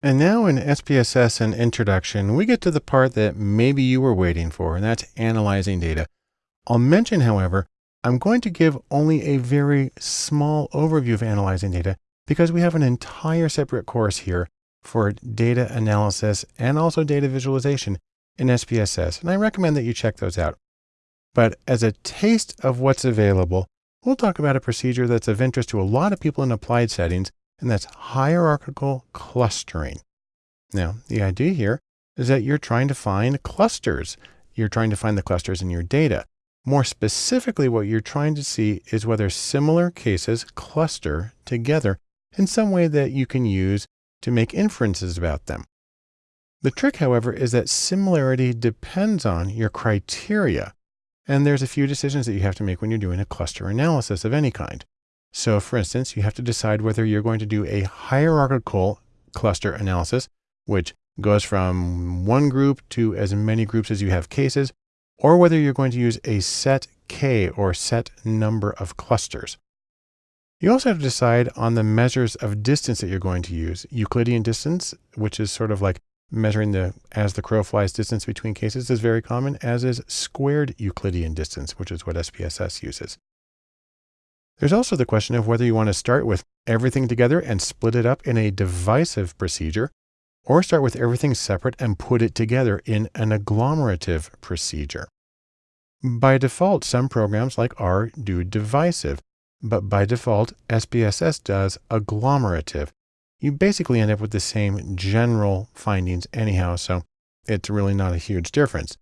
And now in SPSS and introduction, we get to the part that maybe you were waiting for, and that's analyzing data. I'll mention, however, I'm going to give only a very small overview of analyzing data because we have an entire separate course here for data analysis and also data visualization in SPSS. And I recommend that you check those out. But as a taste of what's available, we'll talk about a procedure that's of interest to a lot of people in applied settings and that's hierarchical clustering. Now, the idea here is that you're trying to find clusters. You're trying to find the clusters in your data. More specifically, what you're trying to see is whether similar cases cluster together in some way that you can use to make inferences about them. The trick, however, is that similarity depends on your criteria. And there's a few decisions that you have to make when you're doing a cluster analysis of any kind. So for instance, you have to decide whether you're going to do a hierarchical cluster analysis, which goes from one group to as many groups as you have cases, or whether you're going to use a set K or set number of clusters. You also have to decide on the measures of distance that you're going to use. Euclidean distance, which is sort of like measuring the as the crow flies distance between cases is very common, as is squared Euclidean distance, which is what SPSS uses. There's also the question of whether you want to start with everything together and split it up in a divisive procedure, or start with everything separate and put it together in an agglomerative procedure. By default, some programs like R do divisive, but by default, SPSS does agglomerative. You basically end up with the same general findings anyhow, so it's really not a huge difference.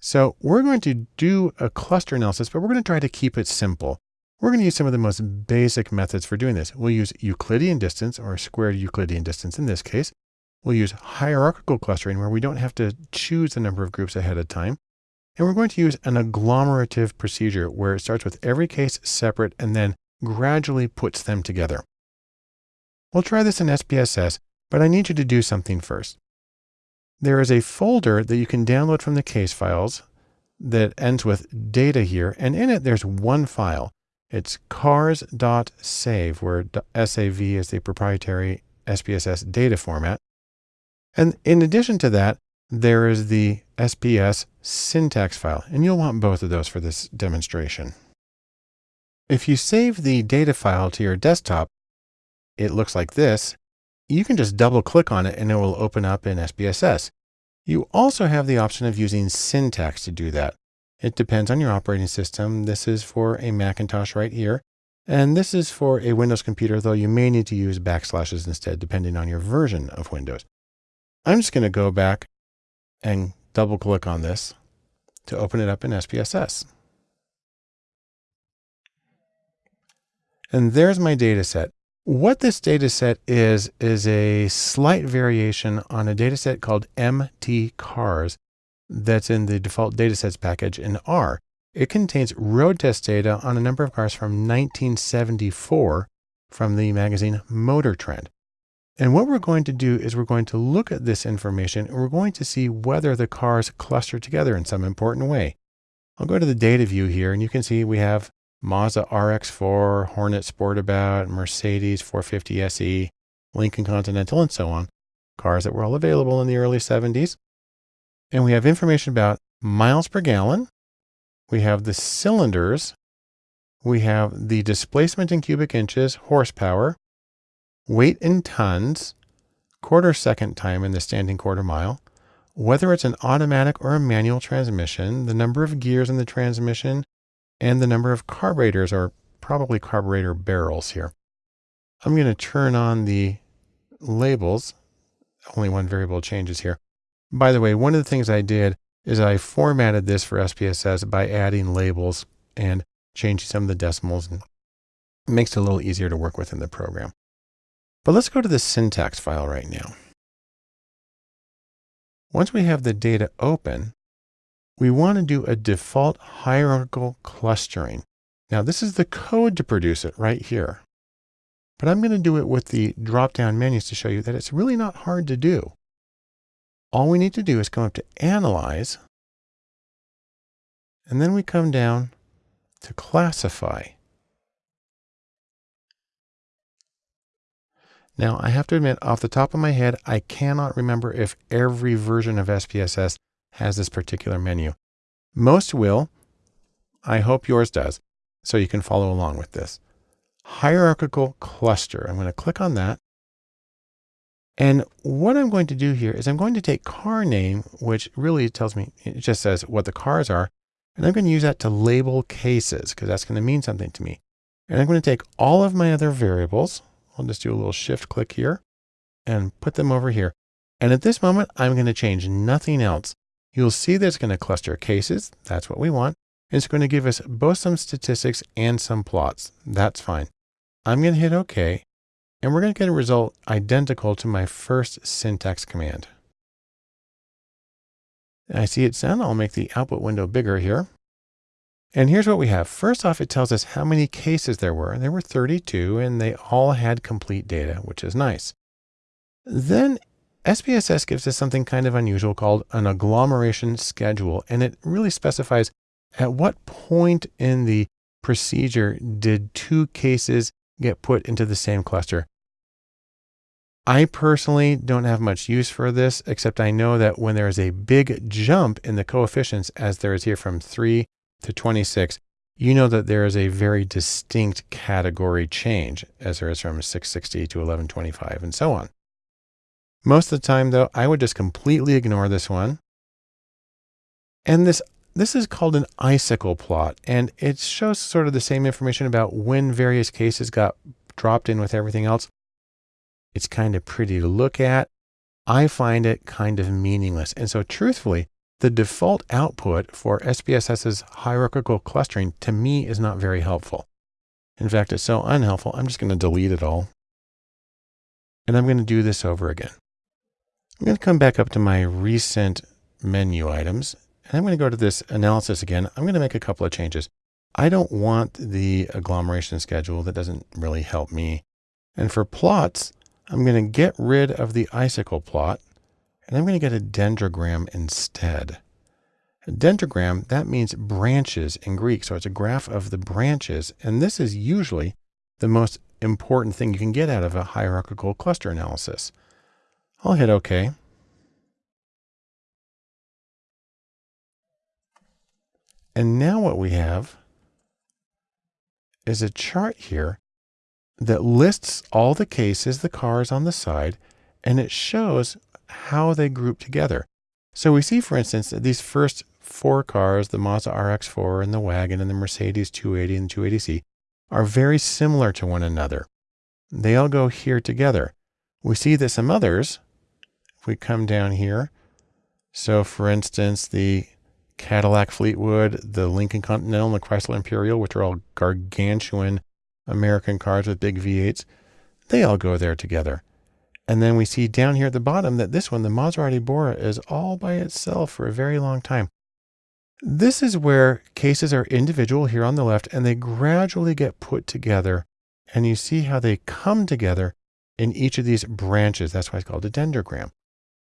So we're going to do a cluster analysis, but we're going to try to keep it simple. We're going to use some of the most basic methods for doing this. We'll use Euclidean distance or squared Euclidean distance in this case. We'll use hierarchical clustering where we don't have to choose the number of groups ahead of time. And we're going to use an agglomerative procedure where it starts with every case separate and then gradually puts them together. We'll try this in SPSS, but I need you to do something first. There is a folder that you can download from the case files that ends with data here, and in it there's one file. It's cars.sav, where SAV is the proprietary SPSS data format. And in addition to that, there is the SPS syntax file, and you'll want both of those for this demonstration. If you save the data file to your desktop, it looks like this. You can just double click on it and it will open up in SPSS. You also have the option of using syntax to do that. It depends on your operating system. This is for a Macintosh right here. And this is for a Windows computer, though you may need to use backslashes instead, depending on your version of Windows. I'm just going to go back and double click on this to open it up in SPSS. And there's my data set. What this data set is, is a slight variation on a data set called MT cars that's in the default datasets package in R. It contains road test data on a number of cars from 1974 from the magazine Motor Trend. And what we're going to do is we're going to look at this information and we're going to see whether the cars cluster together in some important way. I'll go to the data view here and you can see we have Mazda RX-4, Hornet Sportabout, Mercedes 450 SE, Lincoln Continental, and so on. Cars that were all available in the early 70s. And we have information about miles per gallon. We have the cylinders. We have the displacement in cubic inches, horsepower, weight in tons, quarter second time in the standing quarter mile, whether it's an automatic or a manual transmission, the number of gears in the transmission, and the number of carburetors or probably carburetor barrels here. I'm going to turn on the labels. Only one variable changes here. By the way, one of the things I did is I formatted this for SPSS by adding labels and changing some of the decimals and it makes it a little easier to work with in the program. But let's go to the syntax file right now. Once we have the data open, we want to do a default hierarchical clustering. Now this is the code to produce it right here. But I'm going to do it with the drop-down menus to show you that it's really not hard to do. All we need to do is come up to Analyze, and then we come down to Classify. Now, I have to admit, off the top of my head, I cannot remember if every version of SPSS has this particular menu. Most will. I hope yours does, so you can follow along with this. Hierarchical cluster. I'm going to click on that. And what I'm going to do here is I'm going to take car name, which really tells me, it just says what the cars are. And I'm going to use that to label cases because that's going to mean something to me. And I'm going to take all of my other variables. I'll just do a little shift click here and put them over here. And at this moment, I'm going to change nothing else. You'll see that it's going to cluster cases. That's what we want. It's going to give us both some statistics and some plots. That's fine. I'm going to hit OK. And we're going to get a result identical to my first syntax command. I see it's done. I'll make the output window bigger here. And here's what we have. First off, it tells us how many cases there were. And there were 32 and they all had complete data, which is nice. Then SPSS gives us something kind of unusual called an agglomeration schedule. And it really specifies at what point in the procedure did two cases get put into the same cluster. I personally don't have much use for this, except I know that when there is a big jump in the coefficients, as there is here from 3 to 26, you know that there is a very distinct category change, as there is from 660 to 1125 and so on. Most of the time, though, I would just completely ignore this one. And this this is called an icicle plot, and it shows sort of the same information about when various cases got dropped in with everything else. It's kind of pretty to look at. I find it kind of meaningless. And so truthfully, the default output for SPSS's hierarchical clustering to me is not very helpful. In fact, it's so unhelpful, I'm just going to delete it all. And I'm going to do this over again. I'm going to come back up to my recent menu items. And I'm going to go to this analysis again. I'm going to make a couple of changes. I don't want the agglomeration schedule. That doesn't really help me. And for plots, I'm going to get rid of the icicle plot and I'm going to get a dendrogram instead. A dendrogram, that means branches in Greek. So it's a graph of the branches. And this is usually the most important thing you can get out of a hierarchical cluster analysis. I'll hit OK. And now what we have is a chart here that lists all the cases, the cars on the side, and it shows how they group together. So we see, for instance, that these first four cars, the Mazda RX-4 and the wagon and the Mercedes 280 and 280C, are very similar to one another. They all go here together. We see that some others, if we come down here, so for instance, the Cadillac Fleetwood, the Lincoln Continental, and the Chrysler Imperial, which are all gargantuan American cars with big V8s, they all go there together. And then we see down here at the bottom that this one, the Maserati Bora, is all by itself for a very long time. This is where cases are individual here on the left, and they gradually get put together. And you see how they come together in each of these branches. That's why it's called a dendrogram.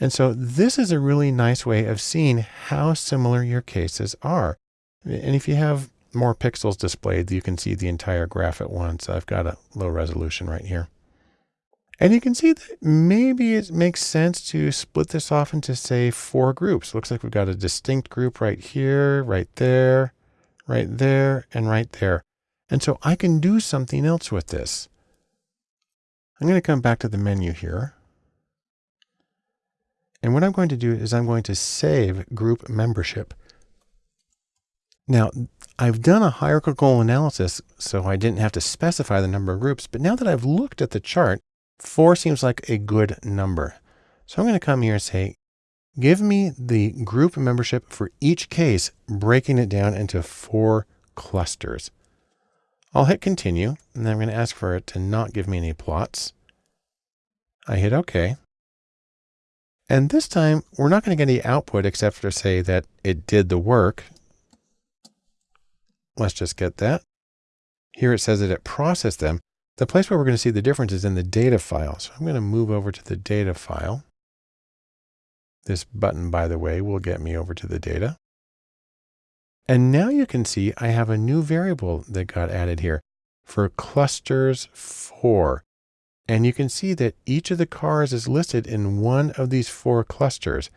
And so this is a really nice way of seeing how similar your cases are. And if you have more pixels displayed, you can see the entire graph at once. I've got a low resolution right here. And you can see that maybe it makes sense to split this off into say four groups. Looks like we've got a distinct group right here, right there, right there, and right there. And so I can do something else with this. I'm going to come back to the menu here. And what I'm going to do is I'm going to save group membership. Now, I've done a hierarchical analysis, so I didn't have to specify the number of groups. But now that I've looked at the chart, four seems like a good number. So I'm going to come here and say, give me the group membership for each case, breaking it down into four clusters. I'll hit continue, and then I'm going to ask for it to not give me any plots. I hit OK. And this time, we're not going to get any output except for say that it did the work. Let's just get that. Here it says that it processed them. The place where we're going to see the difference is in the data file. So I'm going to move over to the data file. This button, by the way, will get me over to the data. And now you can see I have a new variable that got added here for clusters four. And you can see that each of the cars is listed in one of these four clusters.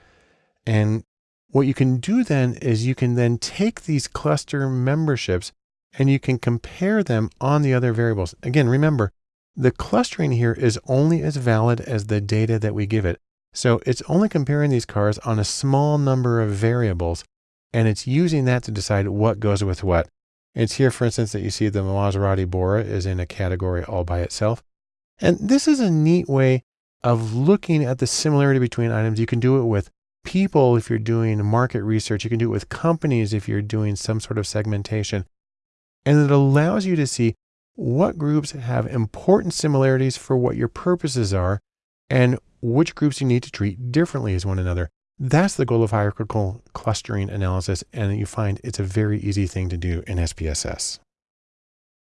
And what you can do then is you can then take these cluster memberships and you can compare them on the other variables. Again, remember, the clustering here is only as valid as the data that we give it. So it's only comparing these cars on a small number of variables, and it's using that to decide what goes with what. It's here, for instance, that you see the Maserati Bora is in a category all by itself. And this is a neat way of looking at the similarity between items. You can do it with people if you're doing market research. You can do it with companies if you're doing some sort of segmentation. And it allows you to see what groups have important similarities for what your purposes are and which groups you need to treat differently as one another. That's the goal of hierarchical clustering analysis. And you find it's a very easy thing to do in SPSS.